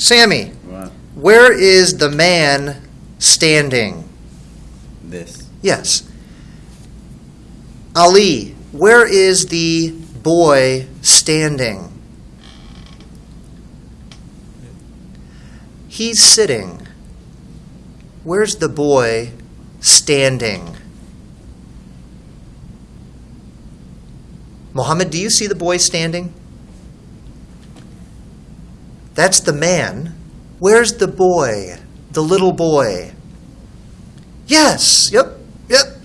Sammy, where is the man standing? This. Yes. Ali, where is the boy standing? He's sitting. Where's the boy standing? Mohammed, do you see the boy standing? That's the man. Where's the boy? The little boy. Yes, yep, yep.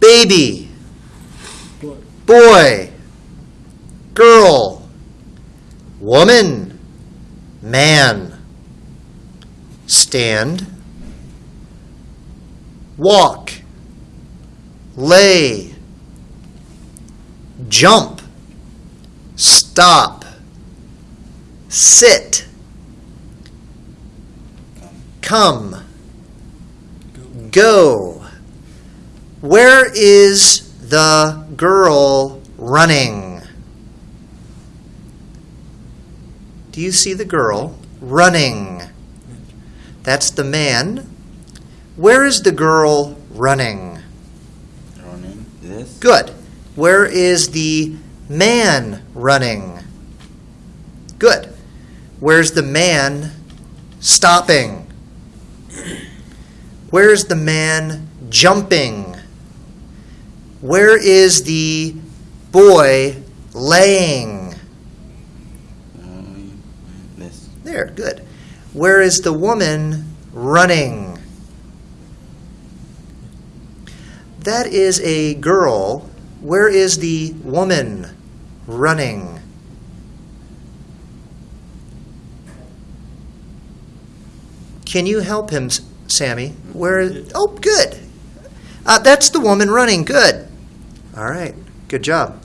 Baby. Boy. Girl. Woman. Man. Stand. Walk. Lay. Jump. Stop. Sit. Come. Go. Where is the girl running? Do you see the girl running? That's the man. Where is the girl running? Running. This. Good. Where is the man running? Good. Where's the man stopping? Where's the man jumping? Where is the boy laying? There, good. Where is the woman running? That is a girl. Where is the woman running? Can you help him, Sammy? Where? Oh, good. Uh, that's the woman running. Good. All right. Good job.